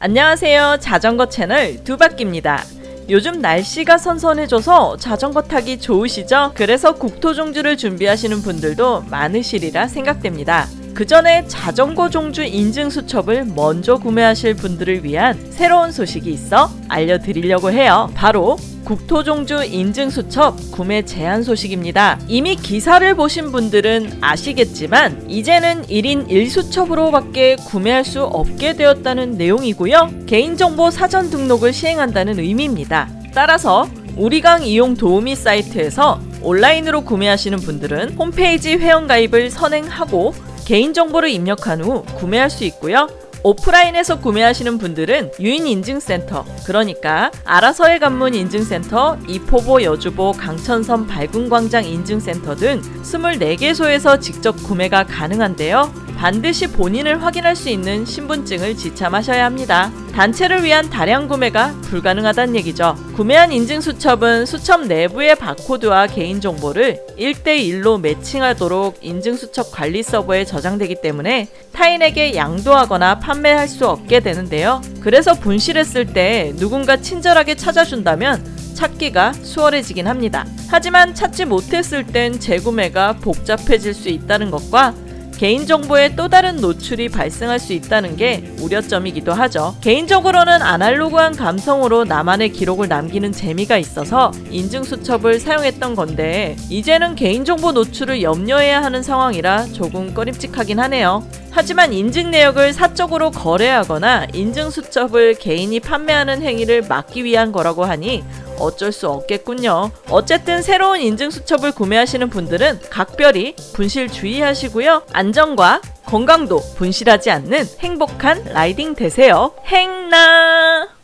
안녕하세요. 자전거 채널 두바퀴입니다. 요즘 날씨가 선선해져서 자전거 타기 좋으시죠? 그래서 국토종주를 준비하시는 분들도 많으시리라 생각됩니다. 그 전에 자전거 종주 인증 수첩을 먼저 구매하실 분들을 위한 새로운 소식이 있어 알려드리려고 해요. 바로 국토종주 인증수첩 구매 제한 소식입니다. 이미 기사를 보신 분들은 아시겠지만 이제는 1인 1수첩으로 밖에 구매할 수 없게 되었다는 내용이고요. 개인정보 사전 등록을 시행한다는 의미입니다. 따라서 우리강 이용 도우미 사이트에서 온라인으로 구매하시는 분들은 홈페이지 회원가입을 선행하고 개인정보를 입력한 후 구매할 수 있고요. 오프라인에서 구매하시는 분들은 유인인증센터 그러니까 아라서해 관문 인증센터, 이포보 여주보 강천섬 발군광장 인증센터 등 24개소에서 직접 구매가 가능한데요. 반드시 본인을 확인할 수 있는 신분증을 지참하셔야 합니다. 단체를 위한 다량 구매가 불가능하다는 얘기죠. 구매한 인증수첩은 수첩 내부의 바코드와 개인정보를 1대1로 매칭하도록 인증수첩 관리 서버에 저장되기 때문에 타인에게 양도하거나 판매할 수 없게 되는데요. 그래서 분실했을 때 누군가 친절하게 찾아준다면 찾기가 수월해지긴 합니다. 하지만 찾지 못했을 땐 재구매가 복잡해질 수 있다는 것과 개인정보의 또 다른 노출이 발생할 수 있다는 게 우려점이기도 하죠. 개인적으로는 아날로그한 감성으로 나만의 기록을 남기는 재미가 있어서 인증수첩을 사용했던 건데 이제는 개인정보 노출을 염려해야 하는 상황이라 조금 꺼림칙하긴 하네요. 하지만 인증 내역을 사적으로 거래하거나 인증 수첩을 개인이 판매하는 행위를 막기 위한 거라고 하니 어쩔 수 없겠군요. 어쨌든 새로운 인증 수첩을 구매하시는 분들은 각별히 분실 주의하시고요. 안전과 건강도 분실하지 않는 행복한 라이딩 되세요. 행나!